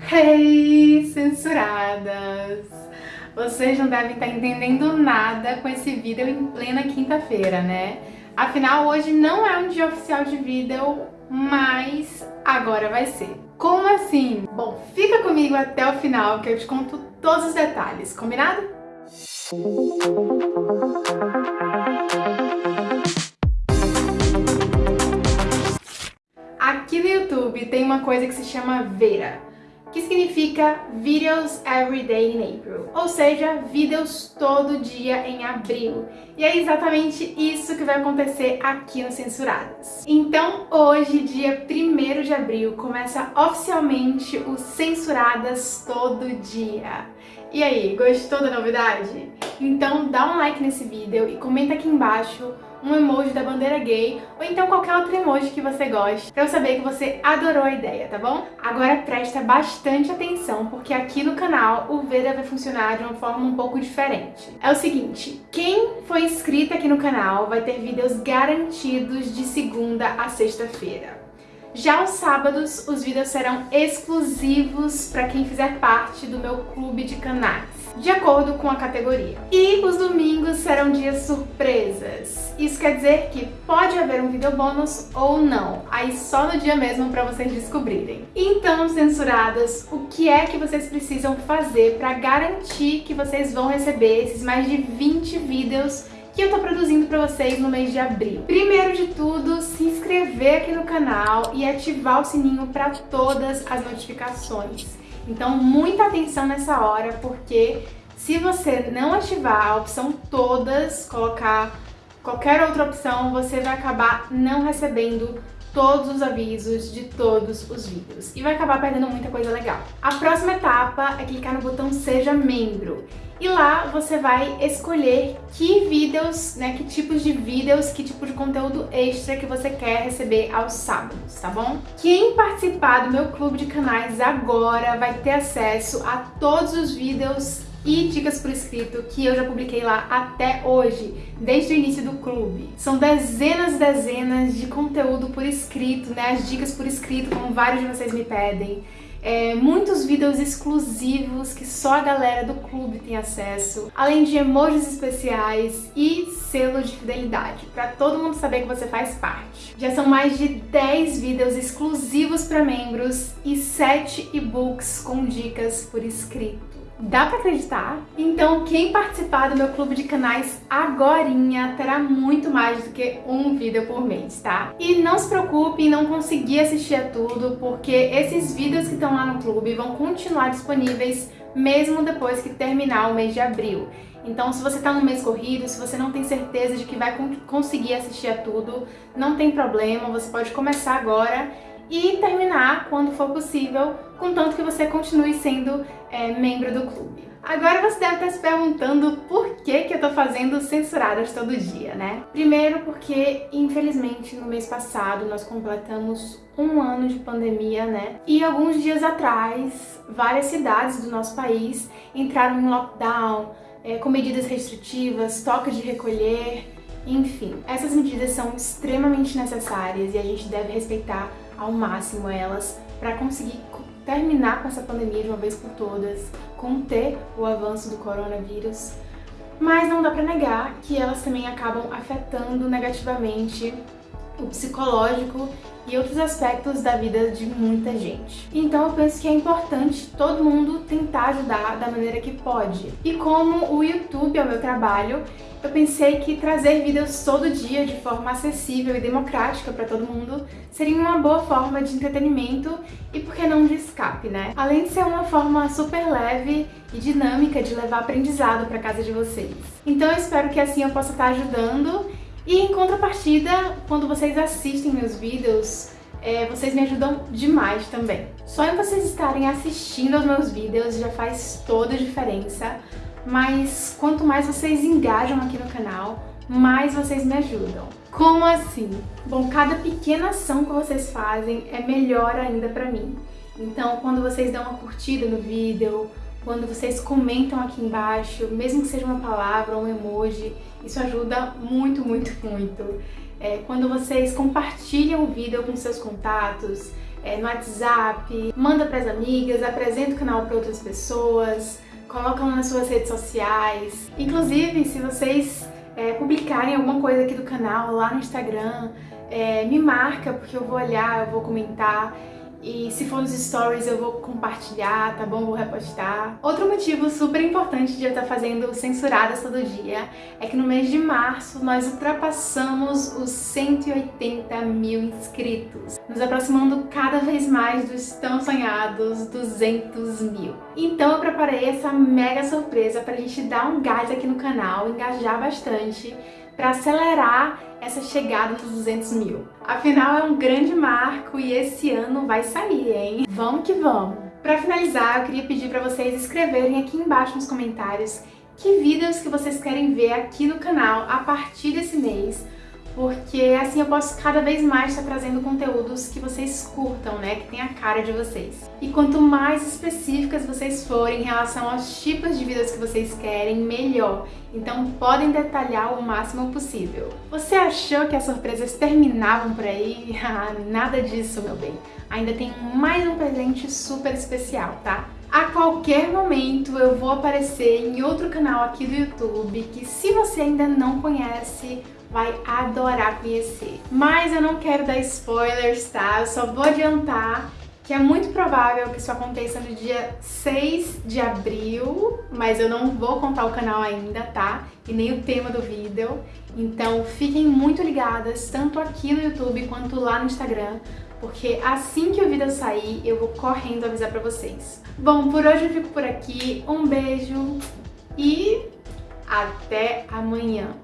Hey, censuradas! Vocês não devem estar entendendo nada com esse vídeo em plena quinta-feira, né? Afinal, hoje não é um dia oficial de vídeo, mas agora vai ser. Como assim? Bom, fica comigo até o final que eu te conto todos os detalhes, combinado? Aqui no YouTube tem uma coisa que se chama Vera, que significa Videos Every Day in April, ou seja, vídeos todo dia em abril. E é exatamente isso que vai acontecer aqui no Censuradas. Então hoje, dia 1 de abril, começa oficialmente o Censuradas Todo Dia. E aí, gostou da novidade? Então dá um like nesse vídeo e comenta aqui embaixo um emoji da bandeira gay ou então qualquer outro emoji que você goste pra eu saber que você adorou a ideia, tá bom? Agora presta bastante atenção porque aqui no canal o Vera vai funcionar de uma forma um pouco diferente. É o seguinte, quem foi inscrito aqui no canal vai ter vídeos garantidos de segunda a sexta-feira. Já aos sábados, os vídeos serão exclusivos para quem fizer parte do meu clube de canais, de acordo com a categoria. E os domingos serão dias surpresas. Isso quer dizer que pode haver um vídeo bônus ou não, aí só no dia mesmo para vocês descobrirem. Então, censuradas, o que é que vocês precisam fazer para garantir que vocês vão receber esses mais de 20 vídeos que eu tô produzindo pra vocês no mês de abril. Primeiro de tudo, se inscrever aqui no canal e ativar o sininho para todas as notificações. Então, muita atenção nessa hora, porque se você não ativar a opção todas, colocar qualquer outra opção, você vai acabar não recebendo todos os avisos de todos os vídeos e vai acabar perdendo muita coisa legal. A próxima etapa é clicar no botão Seja Membro e lá você vai escolher que vídeos, né, que tipos de vídeos, que tipo de conteúdo extra que você quer receber aos sábados, tá bom? Quem participar do meu clube de canais agora vai ter acesso a todos os vídeos e dicas por escrito que eu já publiquei lá até hoje, desde o início do clube. São dezenas e dezenas de conteúdo por escrito, né, as dicas por escrito, como vários de vocês me pedem é, muitos vídeos exclusivos que só a galera do clube tem acesso, além de emojis especiais e selo de fidelidade, para todo mundo saber que você faz parte. Já são mais de 10 vídeos exclusivos para membros e 7 e-books com dicas por escrito. Dá pra acreditar? Então quem participar do meu clube de canais agorinha terá muito mais do que um vídeo por mês, tá? E não se preocupe em não conseguir assistir a tudo, porque esses vídeos que estão lá no clube vão continuar disponíveis mesmo depois que terminar o mês de abril. Então, se você está no mês corrido, se você não tem certeza de que vai conseguir assistir a tudo, não tem problema, você pode começar agora e terminar quando for possível, contanto que você continue sendo é, membro do clube. Agora você deve estar se perguntando por que, que eu tô fazendo censuradas todo dia, né? Primeiro porque, infelizmente, no mês passado nós completamos um ano de pandemia, né? E alguns dias atrás, várias cidades do nosso país entraram em lockdown, é, com medidas restritivas, toque de recolher, enfim. Essas medidas são extremamente necessárias e a gente deve respeitar ao máximo elas para conseguir terminar com essa pandemia de uma vez por todas, conter o avanço do coronavírus, mas não dá para negar que elas também acabam afetando negativamente o psicológico e outros aspectos da vida de muita gente. Então eu penso que é importante todo mundo tentar ajudar da maneira que pode. E como o YouTube é o meu trabalho, eu pensei que trazer vídeos todo dia de forma acessível e democrática para todo mundo seria uma boa forma de entretenimento e por que não de escape, né? Além de ser uma forma super leve e dinâmica de levar aprendizado para casa de vocês. Então eu espero que assim eu possa estar ajudando e em contrapartida, quando vocês assistem meus vídeos, é, vocês me ajudam demais também. Só em vocês estarem assistindo aos meus vídeos já faz toda a diferença, mas quanto mais vocês engajam aqui no canal, mais vocês me ajudam. Como assim? Bom, cada pequena ação que vocês fazem é melhor ainda pra mim. Então, quando vocês dão uma curtida no vídeo, quando vocês comentam aqui embaixo, mesmo que seja uma palavra ou um emoji, isso ajuda muito, muito, muito. É, quando vocês compartilham o vídeo com seus contatos, é, no WhatsApp, manda para as amigas, apresenta o canal para outras pessoas, coloca nas suas redes sociais. Inclusive, se vocês é, publicarem alguma coisa aqui do canal lá no Instagram, é, me marca, porque eu vou olhar, eu vou comentar. E se for nos stories eu vou compartilhar, tá bom? Vou repostar. Outro motivo super importante de eu estar fazendo censuradas todo dia é que no mês de março nós ultrapassamos os 180 mil inscritos, nos aproximando cada vez mais dos tão sonhados 200 mil. Então eu preparei essa mega surpresa pra gente dar um gás aqui no canal, engajar bastante para acelerar essa chegada dos 200 mil. Afinal, é um grande marco e esse ano vai sair, hein? Vamos que vamos! Para finalizar, eu queria pedir para vocês escreverem aqui embaixo nos comentários que vídeos que vocês querem ver aqui no canal a partir desse mês, porque assim eu posso cada vez mais estar trazendo conteúdos que vocês curtam, né, que tem a cara de vocês. E quanto mais específicas vocês forem em relação aos tipos de vídeos que vocês querem, melhor. Então podem detalhar o máximo possível. Você achou que as surpresas terminavam por aí? Ah, nada disso, meu bem. Ainda tem mais um presente super especial, tá? A qualquer momento eu vou aparecer em outro canal aqui do YouTube que se você ainda não conhece, vai adorar conhecer. Mas eu não quero dar spoilers, tá? Eu só vou adiantar que é muito provável que isso aconteça no dia 6 de abril, mas eu não vou contar o canal ainda, tá? E nem o tema do vídeo. Então fiquem muito ligadas, tanto aqui no YouTube quanto lá no Instagram, porque assim que o vídeo sair, eu vou correndo avisar pra vocês. Bom, por hoje eu fico por aqui, um beijo e até amanhã!